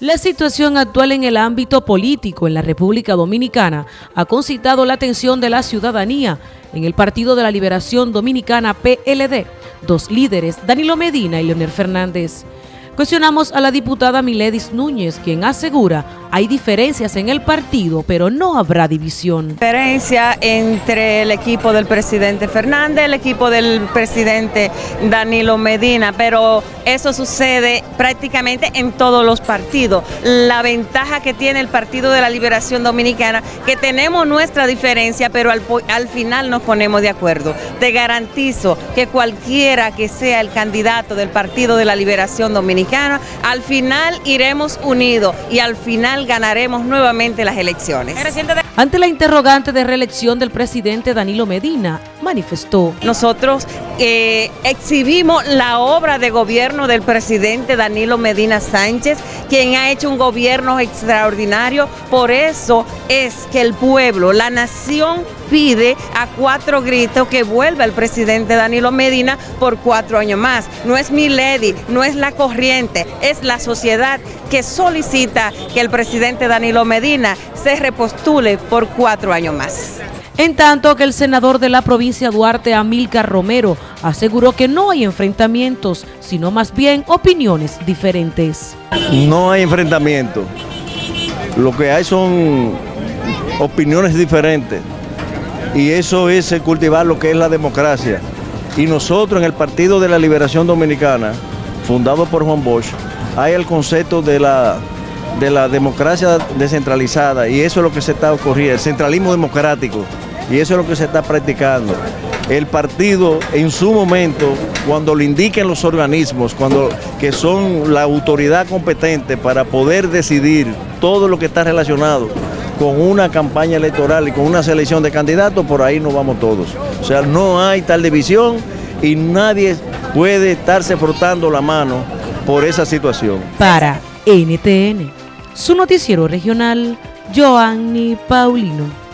La situación actual en el ámbito político en la República Dominicana ha concitado la atención de la ciudadanía en el Partido de la Liberación Dominicana PLD, dos líderes, Danilo Medina y Leonel Fernández. Cuestionamos a la diputada Miledis Núñez, quien asegura hay diferencias en el partido, pero no habrá división. Diferencia entre el equipo del presidente Fernández, el equipo del presidente Danilo Medina, pero eso sucede prácticamente en todos los partidos. La ventaja que tiene el Partido de la Liberación Dominicana, que tenemos nuestra diferencia, pero al, al final nos ponemos de acuerdo. Te garantizo que cualquiera que sea el candidato del Partido de la Liberación Dominicana, al final iremos unidos y al final ganaremos nuevamente las elecciones. Ante la interrogante de reelección del presidente Danilo Medina, manifestó. Nosotros eh, exhibimos la obra de gobierno del presidente Danilo Medina Sánchez, quien ha hecho un gobierno extraordinario. Por eso es que el pueblo, la nación pide a cuatro gritos que vuelva el presidente Danilo Medina por cuatro años más. No es mi lady, no es la corriente, es la sociedad que solicita que el presidente Danilo Medina se repostule por cuatro años más. En tanto que el senador de la provincia Duarte, Amílcar Romero, aseguró que no hay enfrentamientos, sino más bien opiniones diferentes. No hay enfrentamiento. Lo que hay son opiniones diferentes. Y eso es cultivar lo que es la democracia. Y nosotros en el Partido de la Liberación Dominicana, fundado por Juan Bosch, hay el concepto de la, de la democracia descentralizada y eso es lo que se está ocurriendo, el centralismo democrático. Y eso es lo que se está practicando. El partido en su momento, cuando le indiquen los organismos, cuando que son la autoridad competente para poder decidir todo lo que está relacionado con una campaña electoral y con una selección de candidatos, por ahí nos vamos todos. O sea, no hay tal división y nadie puede estarse frotando la mano por esa situación. Para NTN, su noticiero regional, Joanny Paulino.